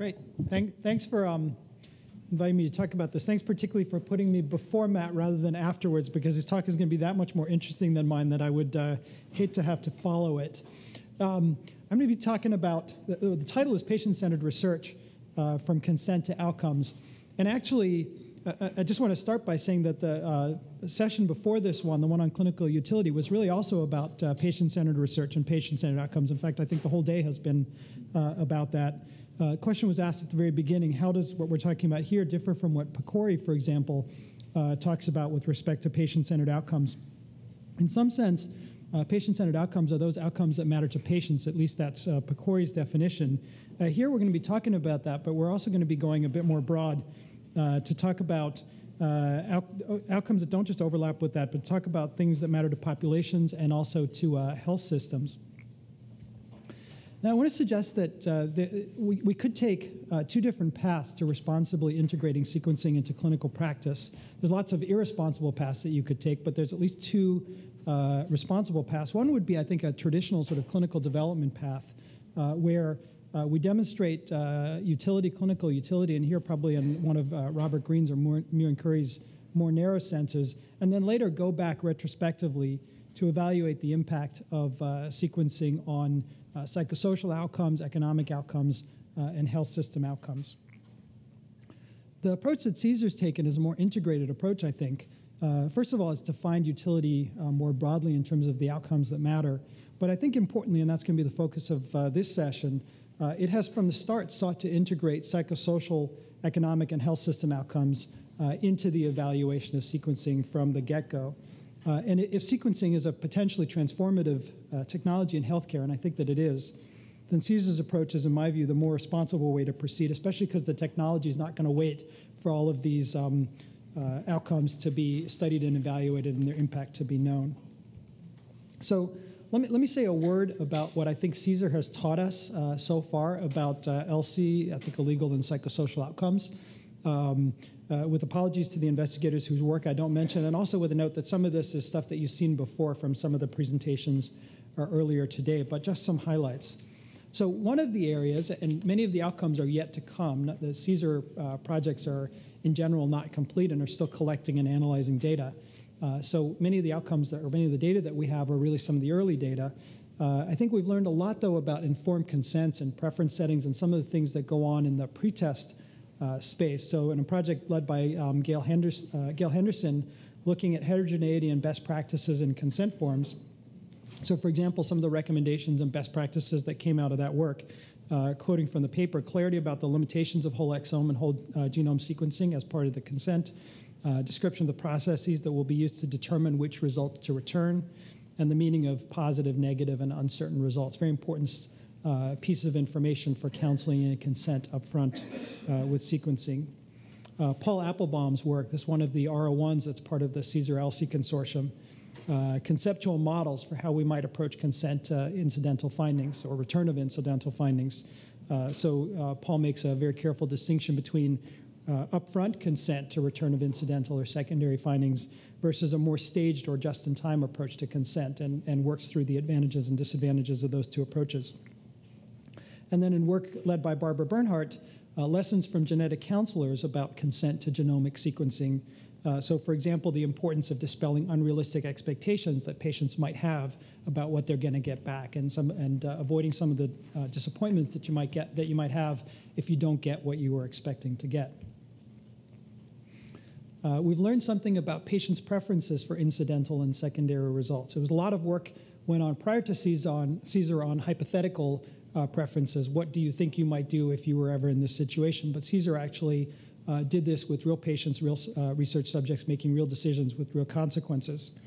Great. Thank, thanks for um, inviting me to talk about this. Thanks particularly for putting me before Matt rather than afterwards, because his talk is going to be that much more interesting than mine that I would uh, hate to have to follow it. Um, I'm going to be talking about the, the title is Patient Centered Research uh, from Consent to Outcomes. And actually, uh, I just want to start by saying that the uh, session before this one, the one on clinical utility, was really also about uh, patient centered research and patient centered outcomes. In fact, I think the whole day has been uh, about that. Uh, question was asked at the very beginning how does what we're talking about here differ from what PCORI, for example, uh, talks about with respect to patient centered outcomes? In some sense, uh, patient centered outcomes are those outcomes that matter to patients, at least that's uh, PCORI's definition. Uh, here we're going to be talking about that, but we're also going to be going a bit more broad uh, to talk about. Uh, out, outcomes that don't just overlap with that, but talk about things that matter to populations and also to health systems. Now, I want to suggest that uh, we, we, could take uh, two different paths to responsibly integrating sequencing into clinical practice. There's lots of irresponsible paths that you could take, but there's at least two uh, responsible paths. One would be, I think, a traditional sort of clinical development path uh, where uh, we demonstrate uh, utility, clinical utility, and here probably in one of Robert Green's or Muin Khoury's more narrow senses, and then later go back retrospectively to evaluate the impact of sequencing on uh, psychosocial outcomes, economic outcomes, uh, and health system outcomes. The approach that CSER's taken is a more integrated approach, I think. Uh, first of all, is to find utility uh, more broadly in terms of the outcomes that matter. But I think importantly, and that's going to be the focus of uh, this session, uh, it has from the start sought to integrate psychosocial, economic, and health system outcomes into the evaluation of sequencing from the get-go. Uh, and if sequencing is a potentially transformative uh, technology in healthcare, and I think that it is, then CSER's approach is, in my view, the more responsible way to proceed, especially because the technology is not going to wait for all of these um, uh, outcomes to be studied and evaluated and their impact to be known. So let me, let me say a word about what I think CSER has taught us uh, so far about uh, ELSI, ethical, legal, and psychosocial outcomes. Um, uh, with apologies to the investigators whose work I don't mention, and also with a note that some of this is stuff that you've seen before from some of the presentations uh, earlier today, but just some highlights. So one of the areas, and many of the outcomes are yet to come, the CSER uh, projects are in general not complete and are still collecting and analyzing data. Uh, so many of the outcomes that, or many of the data that we have are really some of the early data. Uh, I think we've learned a lot though about informed consents and preference settings and some of the things that go on in the pretest space. So in a project led by um, Gail, Henderson, uh, Gail Henderson, looking at heterogeneity and best practices in consent forms. So for example, some of the recommendations and best practices that came out of that work, uh, quoting from the paper, clarity about the limitations of whole exome and whole uh, genome sequencing as part of the consent, uh, description of the processes that will be used to determine which results to return, and the meaning of positive, negative, and uncertain results. Very important uh, pieces of information for counseling and consent up front uh, with sequencing. Uh, Paul Appelbaum's work, this one of the R01s that's part of the CSER ELSI consortium, uh, conceptual models for how we might approach consent uh, incidental findings or return of incidental findings. Uh, so Paul makes a very careful distinction between upfront consent to return of incidental or secondary findings versus a more staged or just-in-time approach to consent and, and works through the advantages and disadvantages of those two approaches. And then in work led by Barbara Bernhardt, uh, lessons from genetic counselors about consent to genomic sequencing. Uh, so, for example, the importance of dispelling unrealistic expectations that patients might have about what they're going to get back, and some and uh, avoiding some of the uh, disappointments that you might get that you might have if you don't get what you were expecting to get. Uh, we've learned something about patients' preferences for incidental and secondary results. There was a lot of work went on prior to CSER on, CSER on hypothetical uh, preferences. What do you think you might do if you were ever in this situation? But CSER actually uh, did this with real patients, real uh, research subjects making real decisions with real consequences.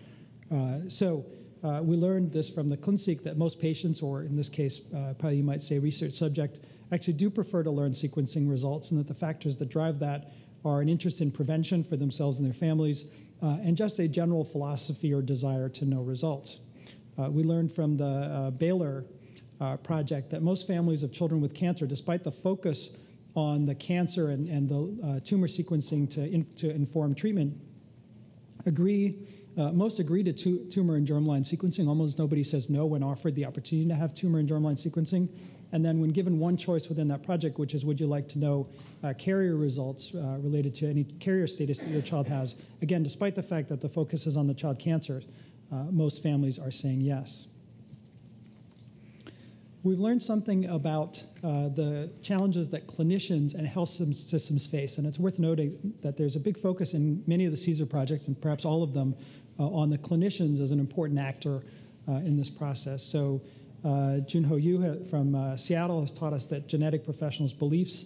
Uh, so uh, we learned this from the ClinSeq that most patients, or in this case, uh, probably you might say research subject, actually do prefer to learn sequencing results, and that the factors that drive that are an interest in prevention for themselves and their families, and just a general philosophy or desire to know results. we learned from the Baylor uh, project that most families of children with cancer, despite the focus on the cancer and, and the uh, tumor sequencing to, in, to inform treatment, agree, uh, most agree to tu tumor and germline sequencing. Almost nobody says no when offered the opportunity to have tumor and germline sequencing. And then when given one choice within that project, which is would you like to know uh, carrier results uh, related to any carrier status that your child has, again, despite the fact that the focus is on the child cancer, uh, most families are saying yes. We've learned something about uh, the challenges that clinicians and health systems face, and it's worth noting that there's a big focus in many of the CSER projects, and perhaps all of them, uh, on the clinicians as an important actor uh, in this process. So uh, Joon-Ho Yu from uh, Seattle has taught us that genetic professionals' beliefs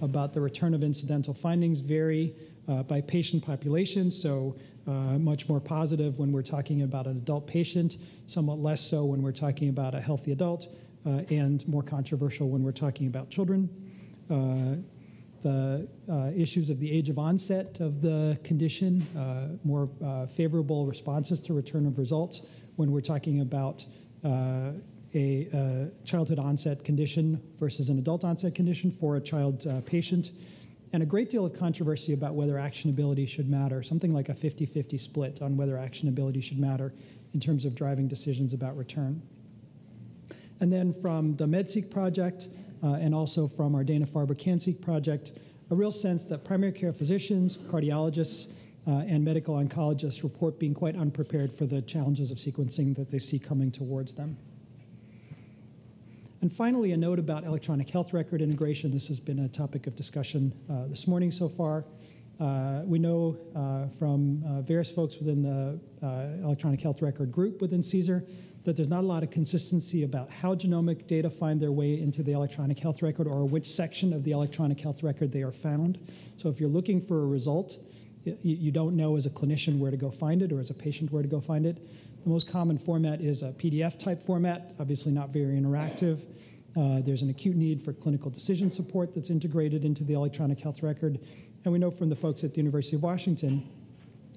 about the return of incidental findings vary uh, by patient population, so much more positive when we're talking about an adult patient, somewhat less so when we're talking about a healthy adult, uh, and more controversial when we're talking about children. Uh, the uh, issues of the age of onset of the condition, more favorable responses to return of results when we're talking about a, a, childhood onset condition versus an adult onset condition for a child uh, patient, and a great deal of controversy about whether actionability should matter, something like a 50 50 split on whether actionability should matter in terms of driving decisions about return. And then from the MedSeq project uh, and also from our Dana-Farber CanSeq project, a real sense that primary care physicians, cardiologists, uh, and medical oncologists report being quite unprepared for the challenges of sequencing that they see coming towards them. And finally, a note about electronic health record integration. This has been a topic of discussion uh, this morning so far. Uh, we know uh, from uh, various folks within the uh, electronic health record group within CSER that there's not a lot of consistency about how genomic data find their way into the electronic health record or which section of the electronic health record they are found. So if you're looking for a result, you don't know as a clinician where to go find it or as a patient where to go find it. The most common format is a PDF type format, obviously not very interactive. Uh, there's an acute need for clinical decision support that's integrated into the electronic health record. And we know from the folks at the University of Washington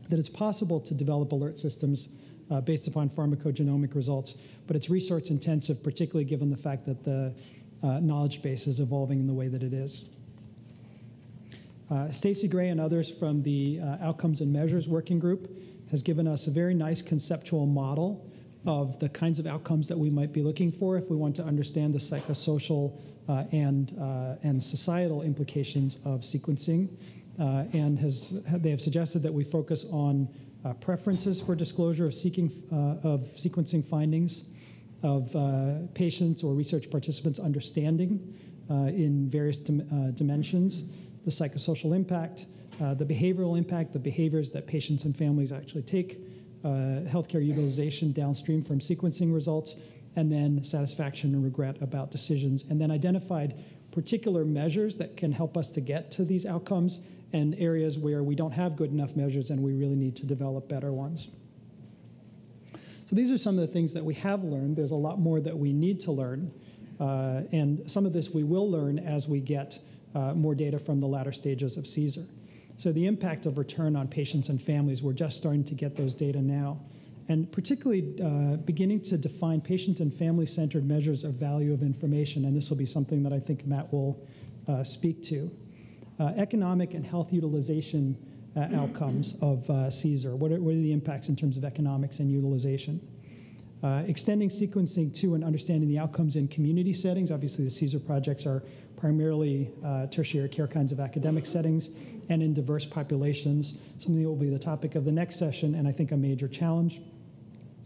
that it's possible to develop alert systems uh, based upon pharmacogenomic results, but it's resource intensive, particularly given the fact that the uh, knowledge base is evolving in the way that it is. Uh, Stacy Gray and others from the uh, Outcomes and Measures Working Group has given us a very nice conceptual model of the kinds of outcomes that we might be looking for if we want to understand the psychosocial uh, and, uh, and societal implications of sequencing. and has, they have suggested that we focus on uh, preferences for disclosure of, seeking, uh, of sequencing findings, of uh, patients or research participants' understanding uh, in various dim dimensions, the psychosocial impact, the behavioral impact, the behaviors that patients and families actually take, healthcare utilization downstream from sequencing results, and then satisfaction and regret about decisions, and then identified particular measures that can help us to get to these outcomes and areas where we don't have good enough measures and we really need to develop better ones. So these are some of the things that we have learned. There's a lot more that we need to learn. Uh, and some of this we will learn as we get uh, more data from the latter stages of CSER. So the impact of return on patients and families, we're just starting to get those data now. And particularly uh, beginning to define patient and family-centered measures of value of information. And this will be something that I think Matt will uh, speak to economic and health utilization uh, outcomes of uh, CSER. What are, what are, the impacts in terms of economics and utilization? Uh, extending sequencing to and understanding the outcomes in community settings. Obviously, the CSER projects are primarily uh, tertiary care kinds of academic settings and in diverse populations, something that will be the topic of the next session and I think a major challenge.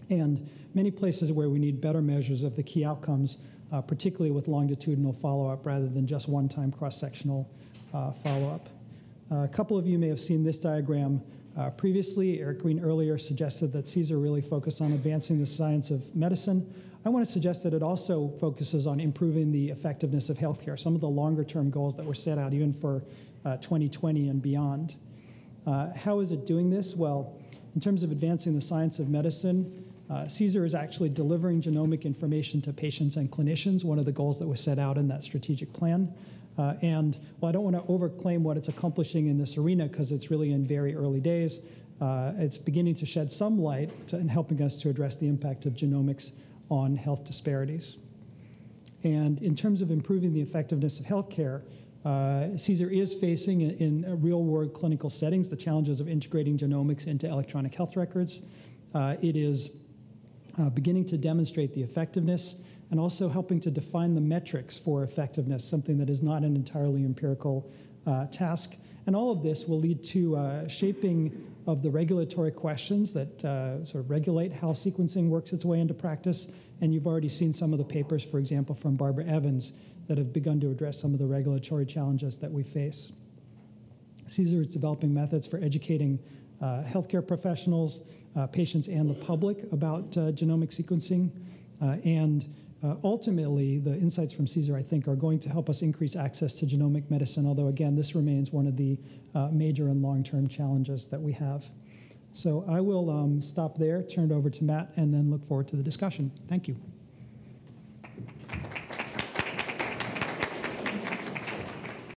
And many places where we need better measures of the key outcomes, uh, particularly with longitudinal follow-up rather than just one-time cross-sectional uh, follow-up. Uh, a couple of you may have seen this diagram uh, previously. Eric Green earlier suggested that CSER really focused on advancing the science of medicine. I want to suggest that it also focuses on improving the effectiveness of healthcare, some of the longer term goals that were set out even for uh, 2020 and beyond. Uh, how is it doing this? Well, in terms of advancing the science of medicine, uh, CSER is actually delivering genomic information to patients and clinicians, one of the goals that was set out in that strategic plan. Uh, and while I don't want to overclaim what it's accomplishing in this arena because it's really in very early days, uh, it's beginning to shed some light in helping us to address the impact of genomics on health disparities. And in terms of improving the effectiveness of healthcare, uh, CSER is facing in, in real-world clinical settings the challenges of integrating genomics into electronic health records. Uh, it is uh, beginning to demonstrate the effectiveness and also helping to define the metrics for effectiveness, something that is not an entirely empirical uh, task. And all of this will lead to uh, shaping of the regulatory questions that uh, sort of regulate how sequencing works its way into practice. And you've already seen some of the papers, for example, from Barbara Evans, that have begun to address some of the regulatory challenges that we face. CSER is developing methods for educating uh, healthcare professionals, uh, patients, and the public about uh, genomic sequencing. Uh, and uh, ultimately, the insights from CSER, I think, are going to help us increase access to genomic medicine, although, again, this remains one of the uh, major and long term challenges that we have. So I will um, stop there, turn it over to Matt, and then look forward to the discussion. Thank you.